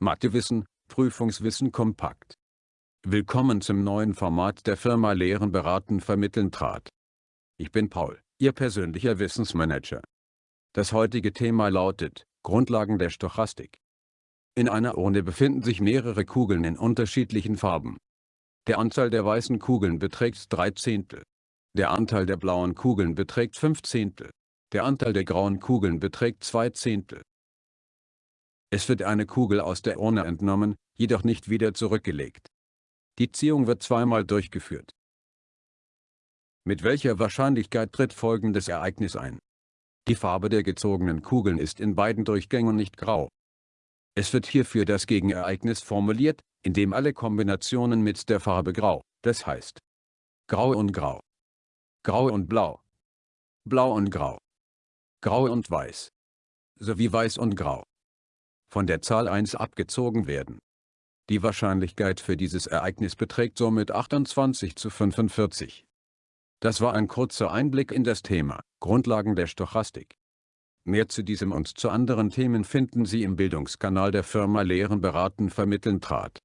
Mathewissen, Prüfungswissen kompakt. Willkommen zum neuen Format der Firma Lehren beraten vermitteln trat. Ich bin Paul, Ihr persönlicher Wissensmanager. Das heutige Thema lautet, Grundlagen der Stochastik. In einer Urne befinden sich mehrere Kugeln in unterschiedlichen Farben. Der Anteil der weißen Kugeln beträgt 3 Zehntel. Der Anteil der blauen Kugeln beträgt 5 Zehntel. Der Anteil der grauen Kugeln beträgt 2 Zehntel. Es wird eine Kugel aus der Urne entnommen, jedoch nicht wieder zurückgelegt. Die Ziehung wird zweimal durchgeführt. Mit welcher Wahrscheinlichkeit tritt folgendes Ereignis ein? Die Farbe der gezogenen Kugeln ist in beiden Durchgängen nicht grau. Es wird hierfür das Gegenereignis formuliert, indem alle Kombinationen mit der Farbe grau, das heißt grau und grau, grau und blau, blau und grau, grau und weiß, sowie weiß und grau von der Zahl 1 abgezogen werden. Die Wahrscheinlichkeit für dieses Ereignis beträgt somit 28 zu 45. Das war ein kurzer Einblick in das Thema, Grundlagen der Stochastik. Mehr zu diesem und zu anderen Themen finden Sie im Bildungskanal der Firma Lehren beraten vermitteln trat.